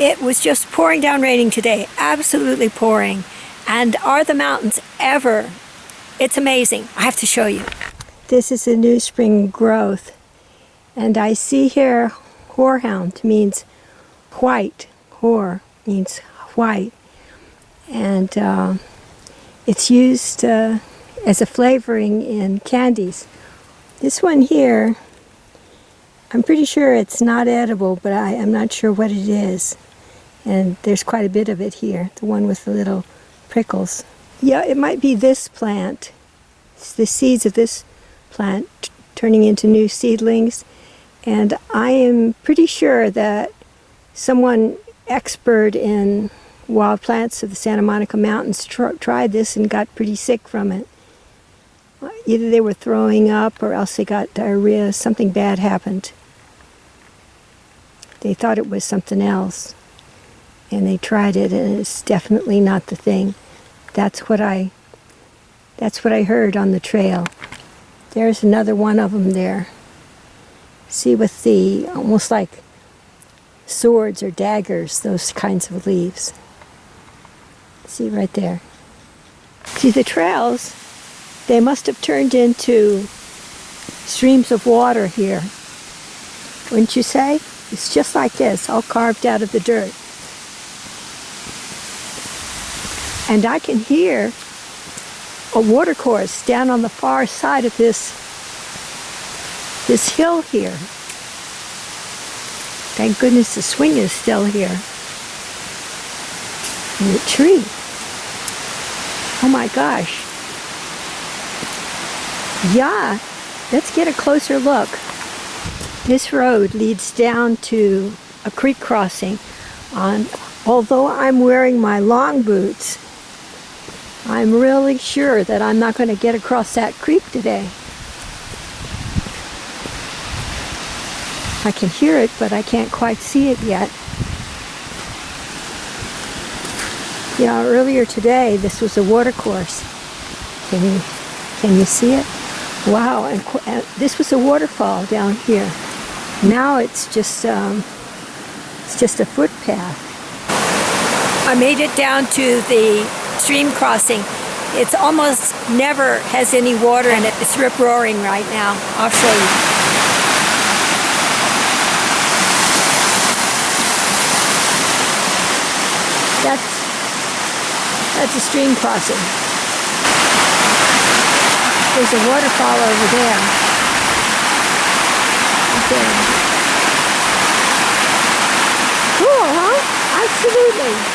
It was just pouring down raining today, absolutely pouring. And are the mountains ever? It's amazing. I have to show you. This is a new spring growth. And I see here horehound means white. Hoar means white. And uh, it's used uh, as a flavoring in candies. This one here, I'm pretty sure it's not edible, but I, am not sure what it is. And there's quite a bit of it here, the one with the little prickles. Yeah, it might be this plant. It's the seeds of this plant turning into new seedlings. And I am pretty sure that someone expert in wild plants of the Santa Monica Mountains tr tried this and got pretty sick from it. Uh, either they were throwing up or else they got diarrhea. Something bad happened. They thought it was something else. And they tried it and it's definitely not the thing. That's what I that's what I heard on the trail. There's another one of them there. See with the almost like swords or daggers, those kinds of leaves. See right there. See the trails, they must have turned into streams of water here. Wouldn't you say? It's just like this, all carved out of the dirt. And I can hear a watercourse down on the far side of this this hill here. Thank goodness the swing is still here. And the tree. Oh my gosh. Yeah, let's get a closer look. This road leads down to a creek crossing. On, although I'm wearing my long boots, I'm really sure that I'm not going to get across that creek today. I can hear it, but I can't quite see it yet. You know, earlier today, this was a watercourse. Can you, can you see it? Wow, and, and this was a waterfall down here. Now it's just, um, it's just a footpath. I made it down to the stream crossing. It's almost never has any water in it. It's rip roaring right now. I'll show you. That's, that's a stream crossing. There's a waterfall over there. there. Cool, huh? Absolutely.